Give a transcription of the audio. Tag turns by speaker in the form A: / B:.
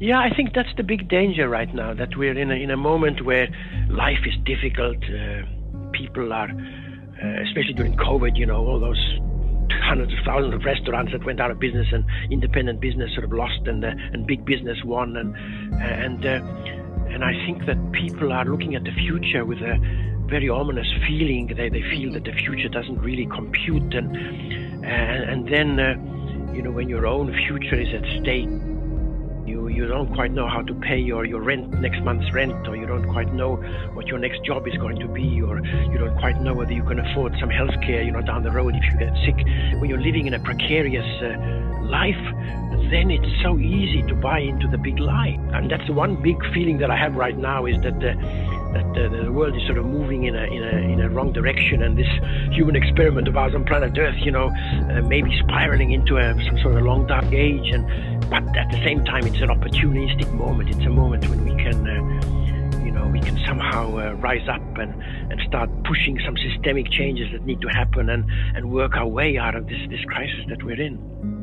A: Yeah, I think that's the big danger right now. That we're in a, in a moment where life is difficult. Uh, people are, uh, especially during COVID, you know, all those hundreds of thousands of restaurants that went out of business and independent business sort of lost and uh, and big business won and and uh, and I think that people are looking at the future with a very ominous feeling. They they feel that the future doesn't really compute and and, and then uh, you know when your own future is at stake you you don't quite know how to pay your, your rent next month's rent or you don't quite know what your next job is going to be or you don't quite know whether you can afford some health care you know down the road if you get sick. When you're living in a precarious uh, life then it's so easy to buy into the big lie. And that's the one big feeling that i have right now is that uh, that uh, the world is sort of moving in a in a in a wrong direction, and this human experiment of ours on planet Earth, you know, uh, maybe spiraling into a, some sort of long dark age. And but at the same time, it's an opportunistic moment. It's a moment when we can. Uh, you know, we can somehow uh, rise up and, and start pushing some systemic changes that need to happen and, and work our way out of this, this crisis that we're in.